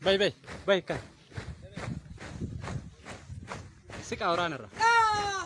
Baik, baik, baik, kan si ka oranera ah!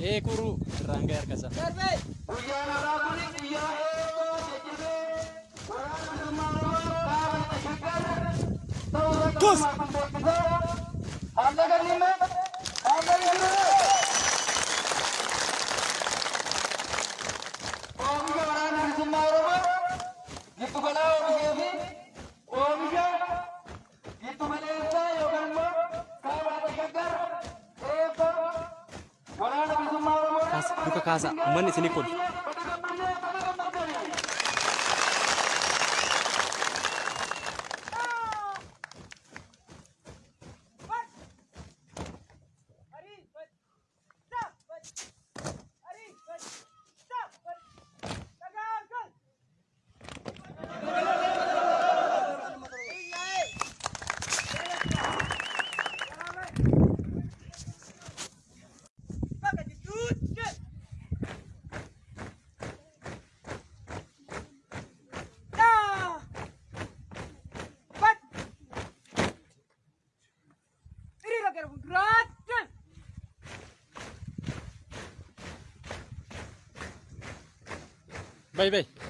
ekuru irraan ga'e harkasa. Guyyaan alaabaan guyyaa eegoo jajjabee waraana hirmaannoo kaaba tashaggara ta'uu irratti kan beeksisaa haala galmee haala galmee. Oomisha waraana bilisummaa Oromoo giddu galaa oomishee fi kaasa manni isinii kun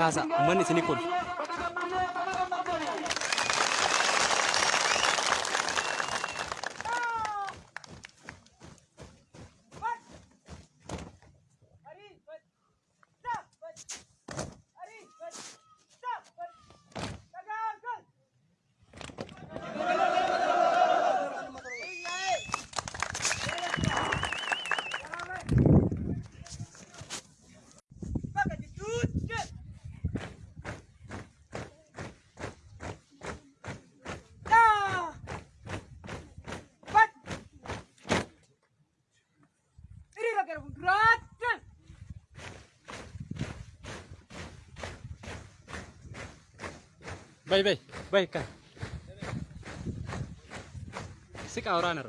Gaza, Money Nicole. Baik kan? Sik aurana.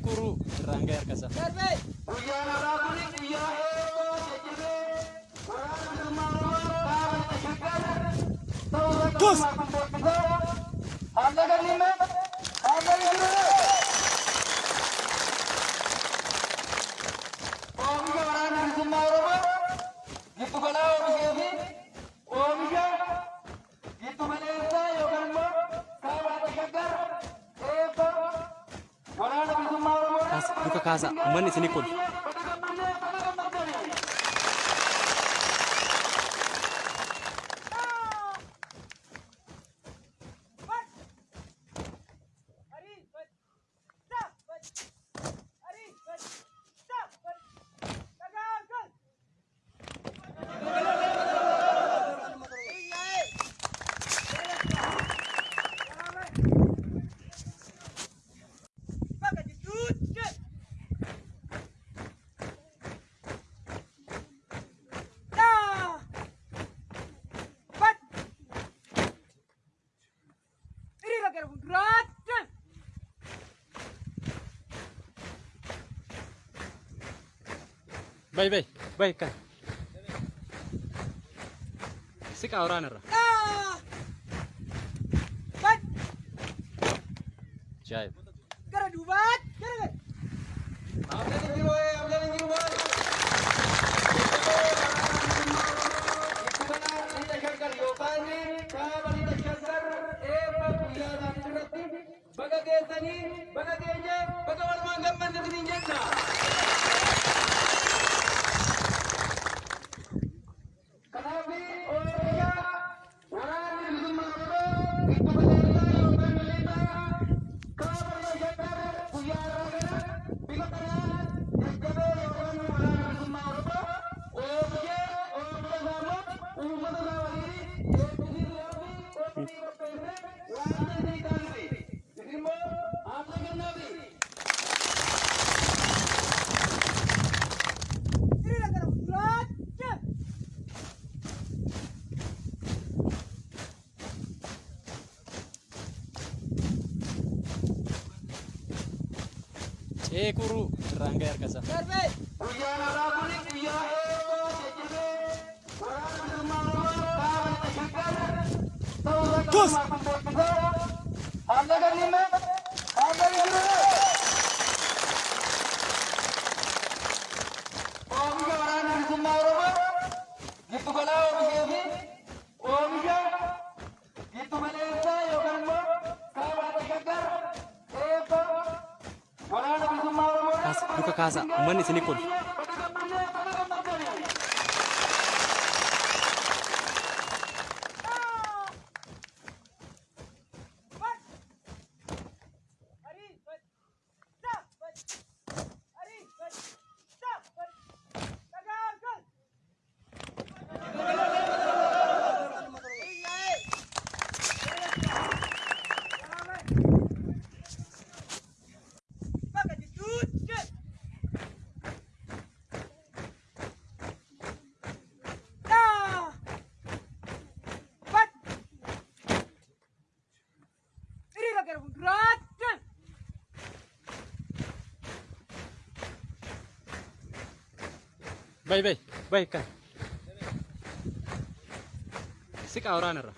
curva سنيكون. Vai, vai, vai, cara. Se calhar, né? Ah! ee kuru. Irraangaa argasa. Guyyaan di sini kun Baik-baik, baik. Kan sih kau orang nara!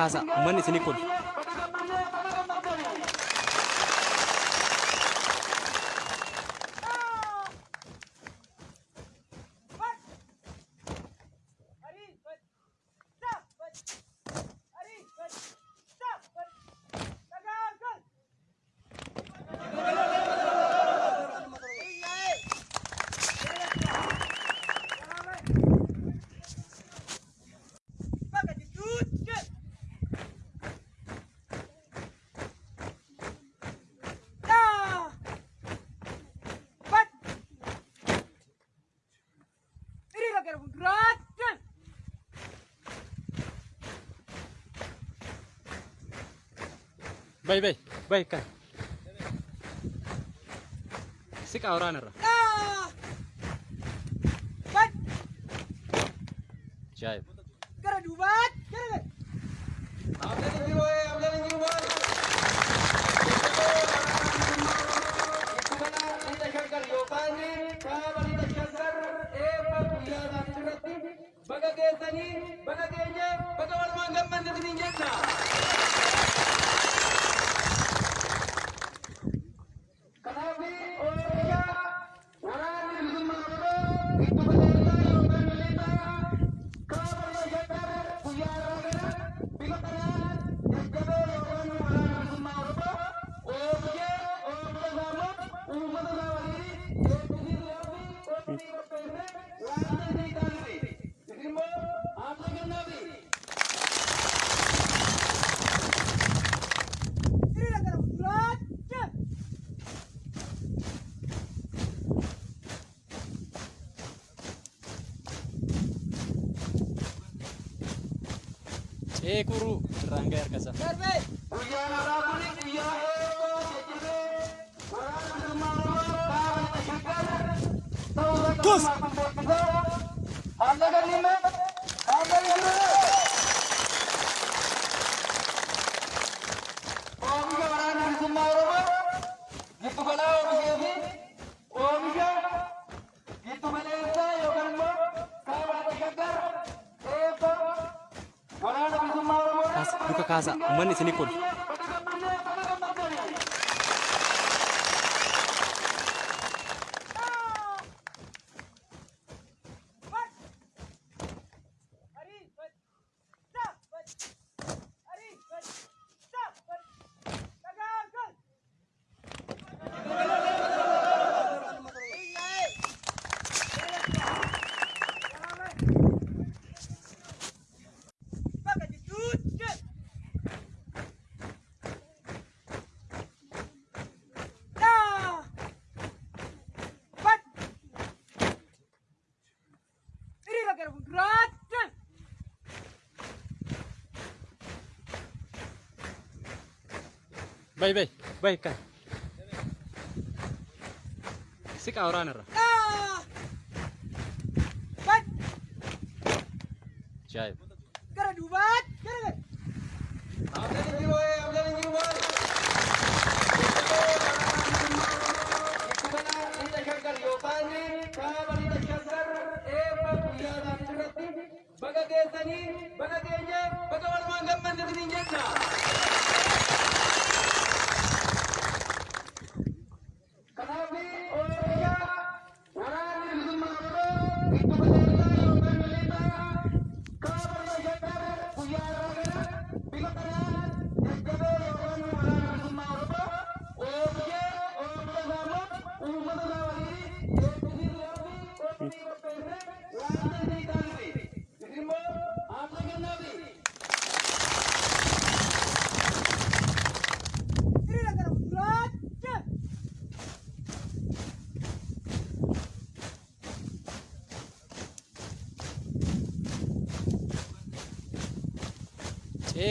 kaasa. Uummanni isinii kolfa. Baik, Kak. sik awraanara ah! jaayib gara dubaad gara bagaimana bagaimana. uummanni isinii kun. bay bay bay kan si kaoraan irra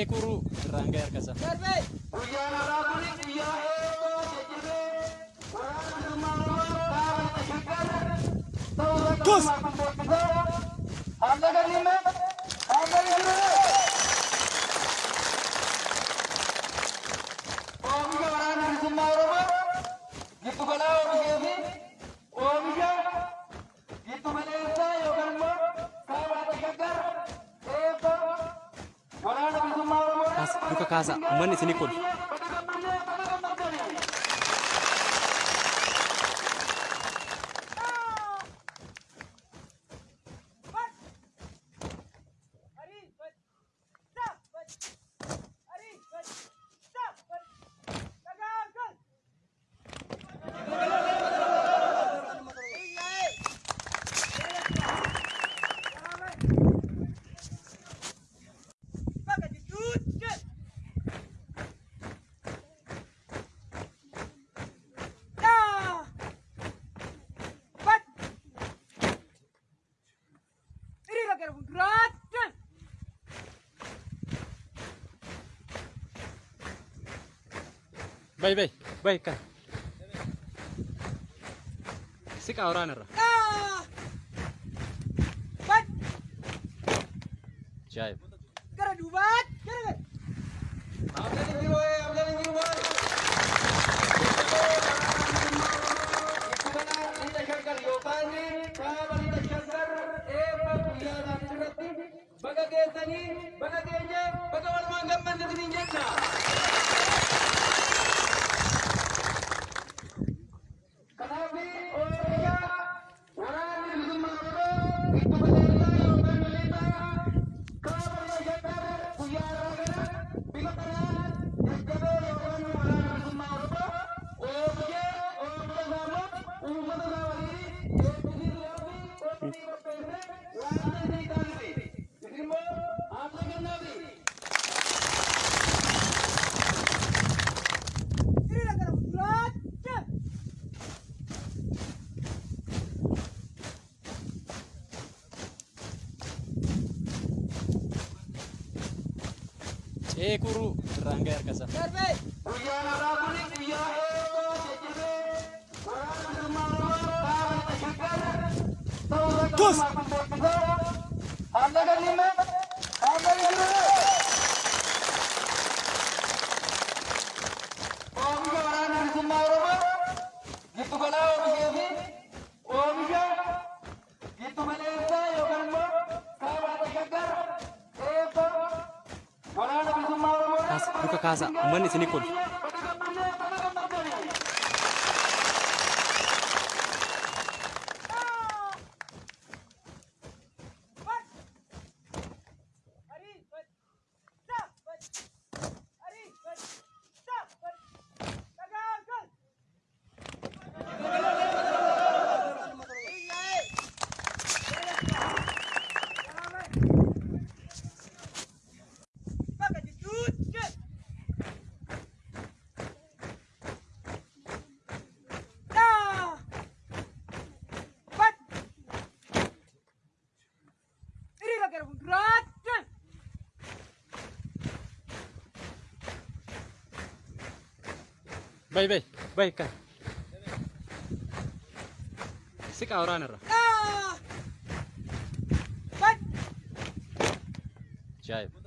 ekuru rangga kasar. سنيكون Vay vay vaya, sí que ahora no era. Sus! Vai, vai, vai, cai. Sick out runner. Ah! Jive.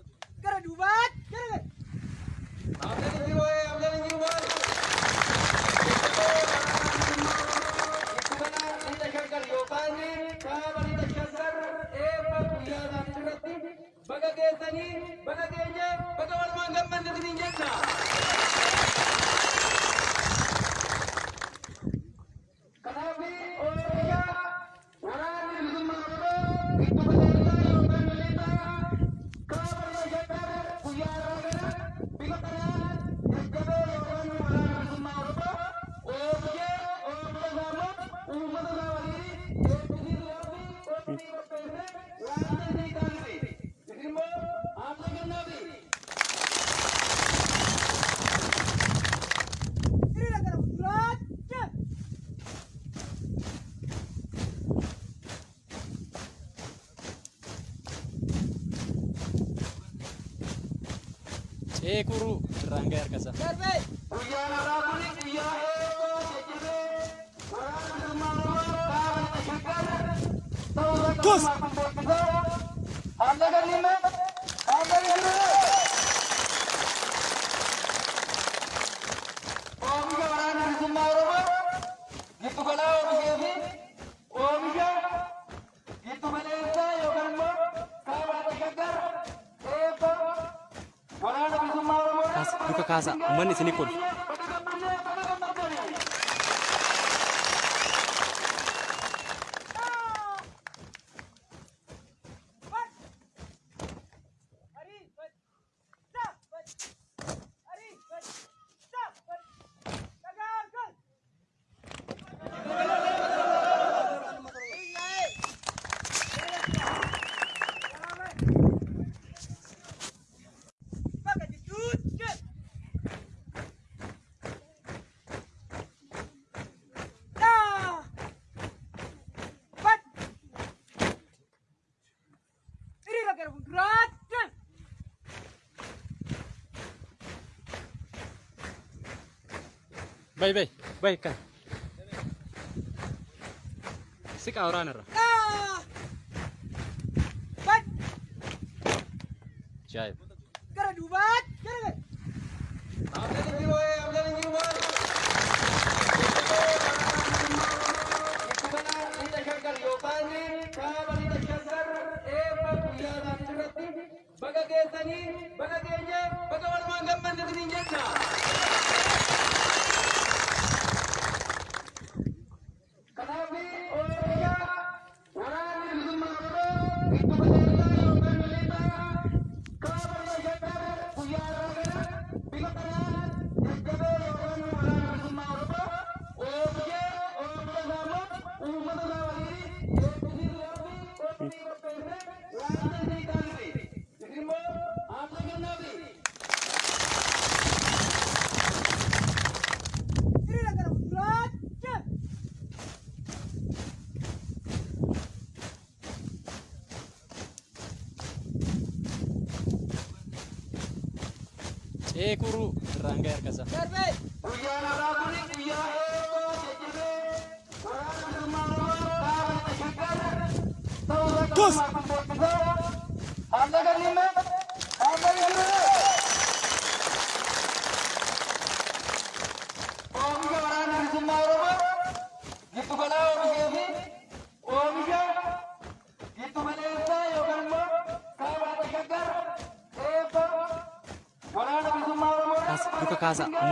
Luka Kaasa, manni isinii kun Baik kan? Sik.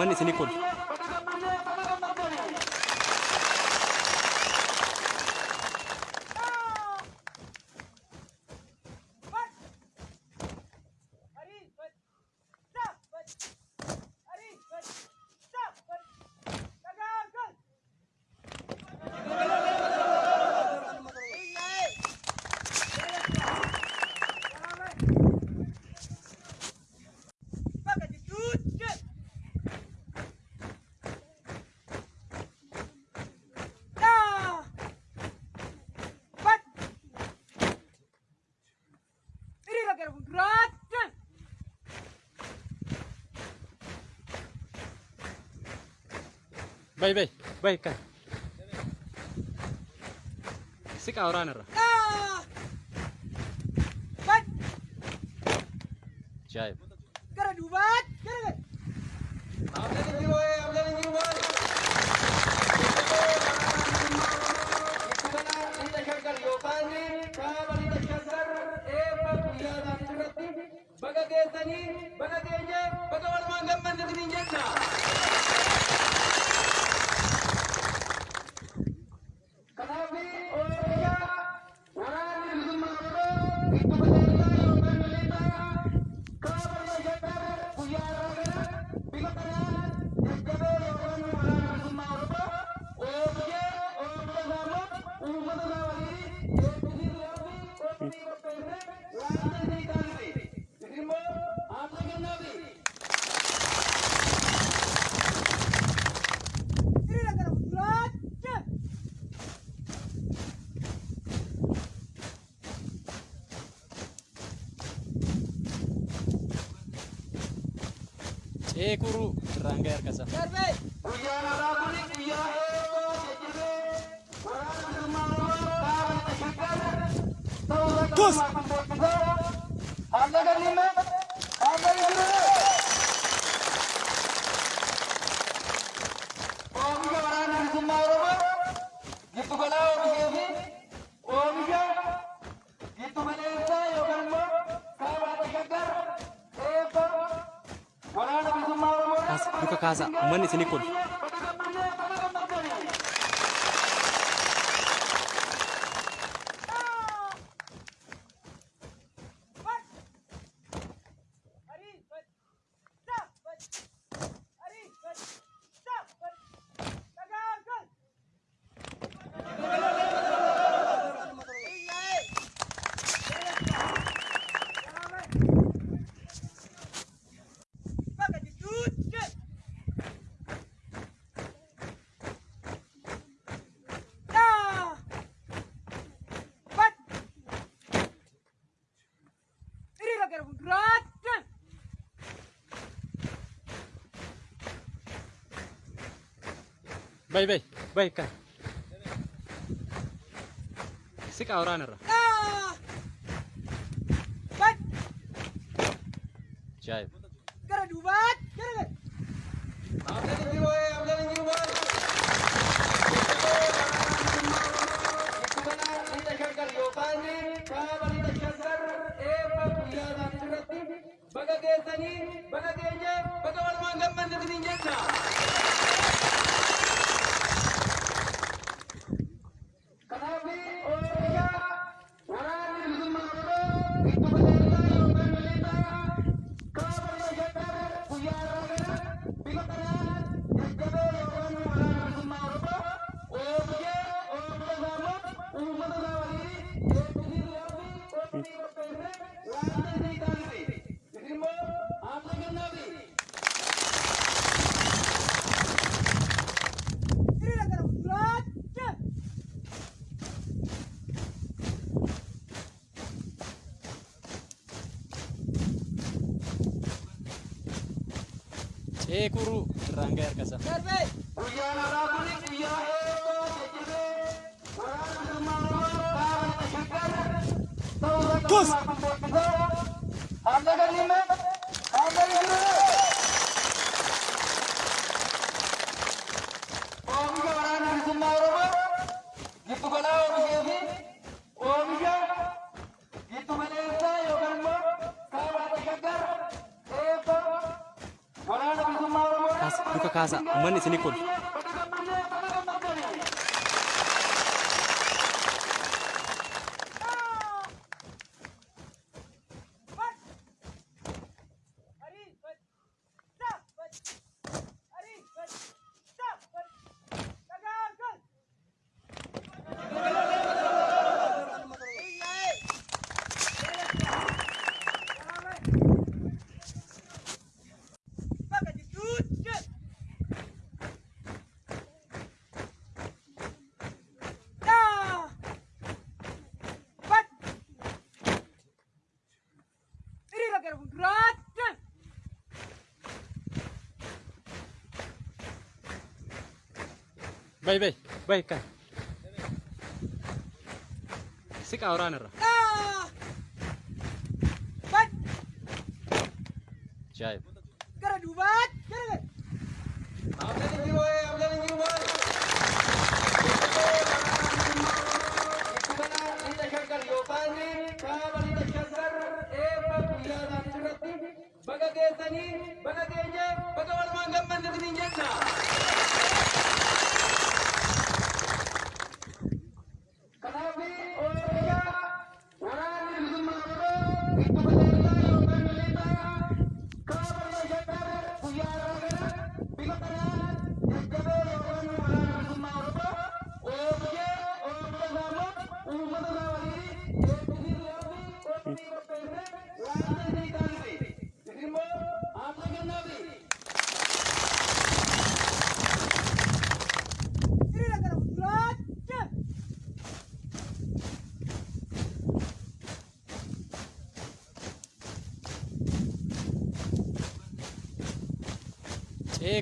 cuman di sini kun. Bay, bay, bay, can. Sik awranera. Ah! ஏ குரு. ராங்கா இருக்கா sir ಗಿತ್ತುಗಳ kaasa. Uummanni isinii kun. baika sik auranera جايب قرد Giddu balaa oomishee fi oomisha giddu galeessaa yookaan immoo saabaatti gaggara eebba waraana bilisummaa Oromoo. Luka kaasa manni isinii kun በይ ከ ስቅ አውራ ነራ።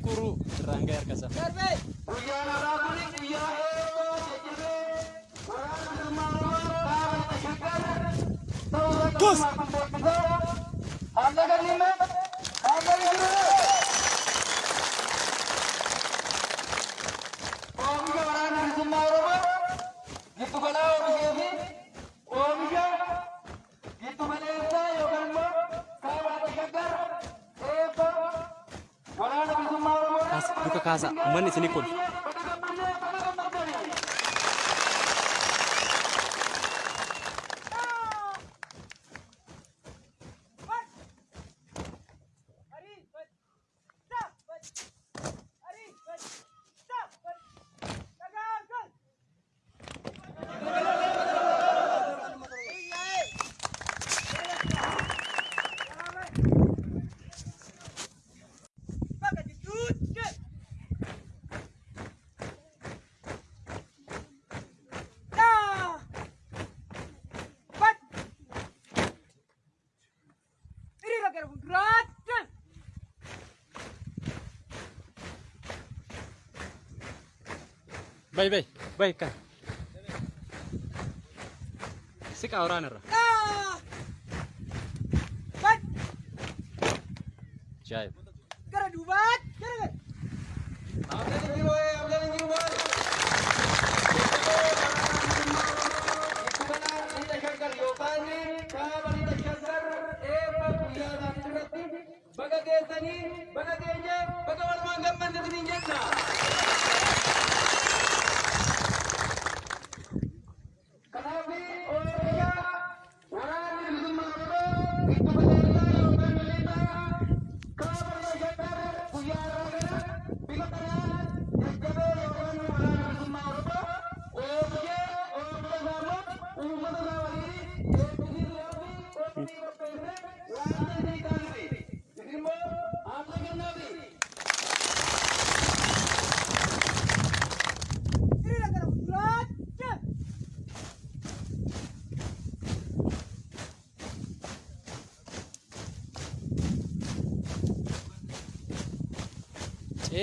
de Mane, c'est Nicole. Bye bye. Bye kak. Sikap orang.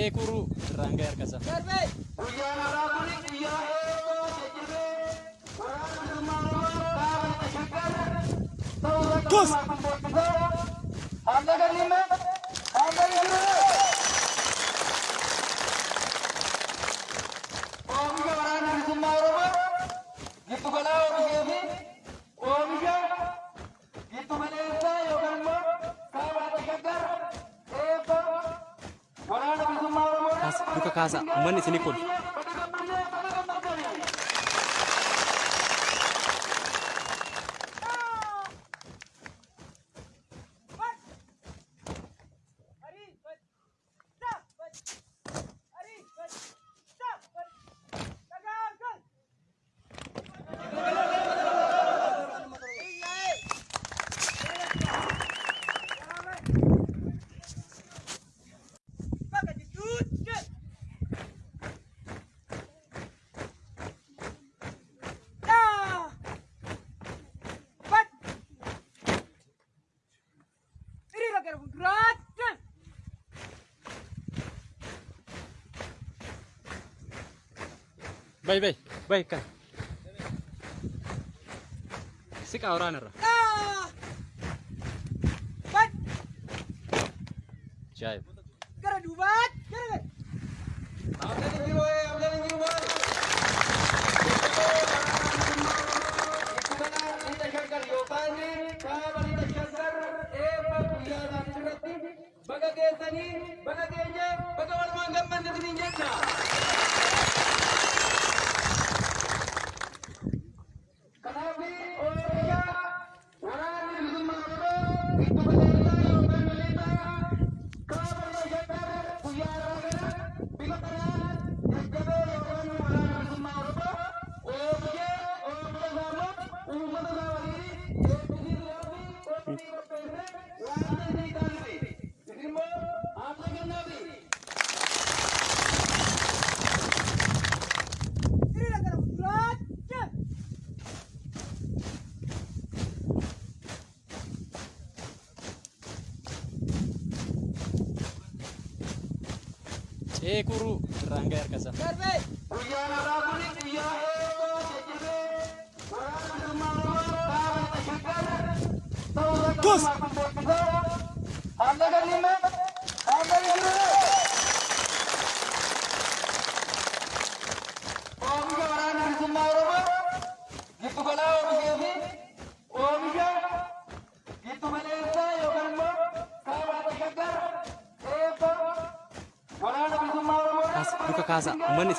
ekuru irraan ga'e harka uummanni isinii kun. Bay bay, bay kan. Siqa waraanarra.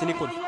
Anthony Cole.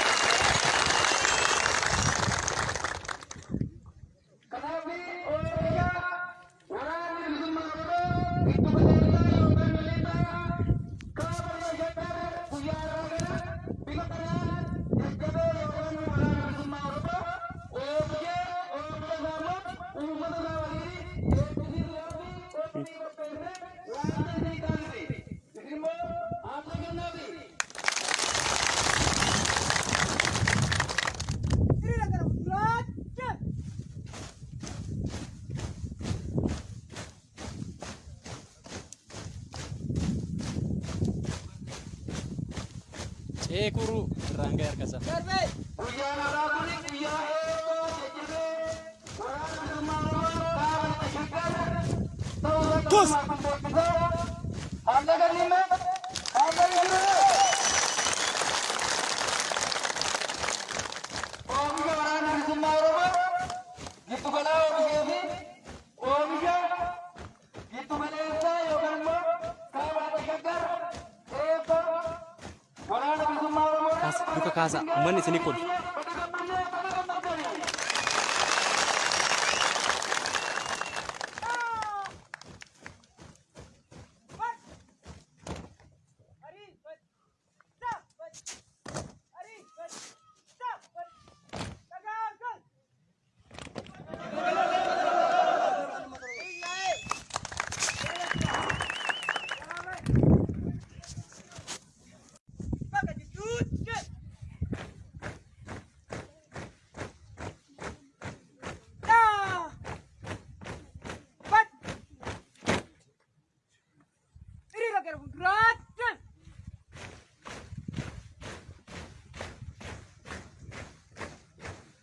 Hani sinikul.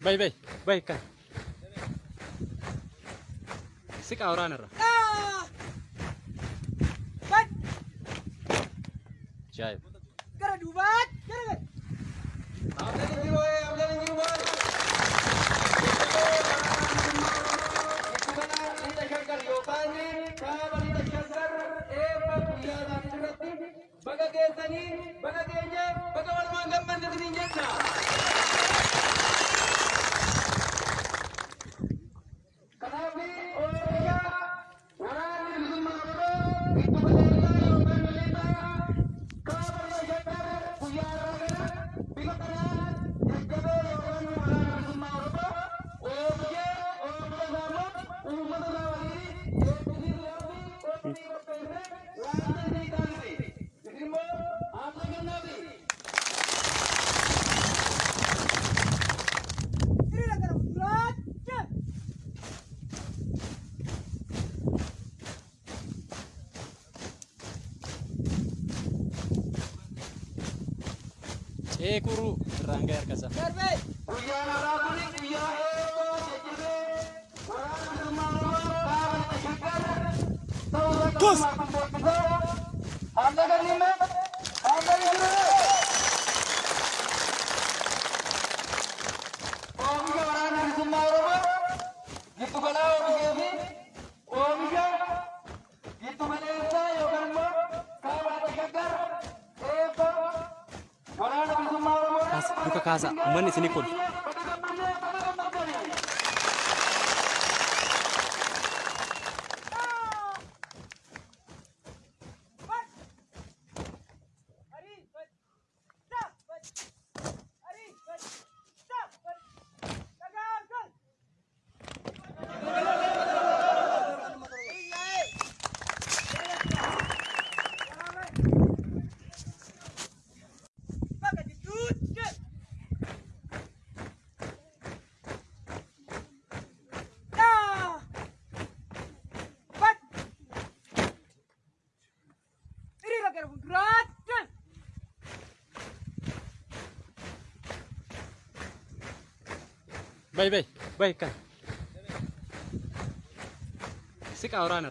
በይ በይ በይ ከ ስቃ አውራ ነራ beekurru irraan ga'e. di sini pun. Bay bay, bay kan. Sik awraan.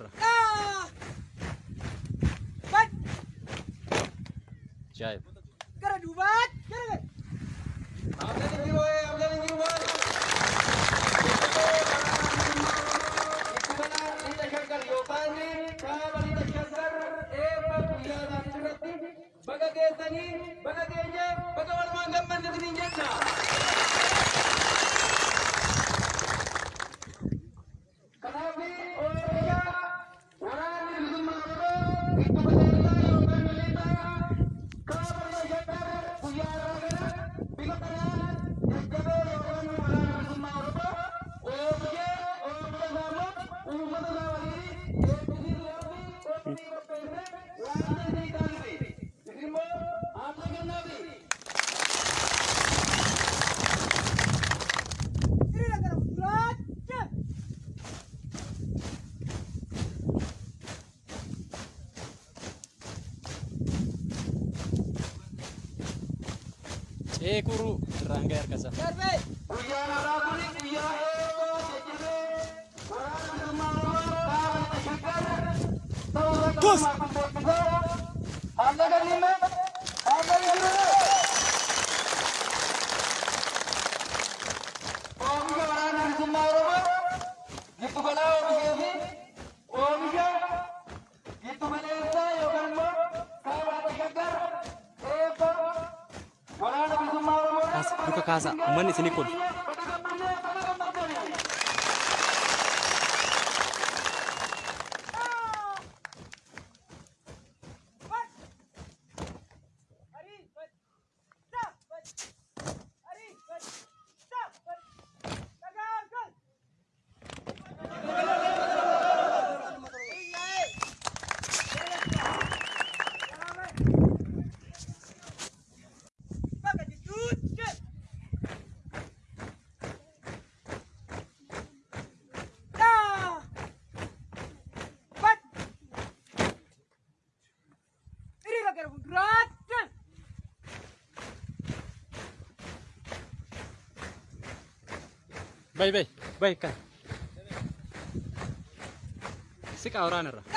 Kus. Gitu kalau begini. kaasa manni isinii kun Baik, Kak. Si.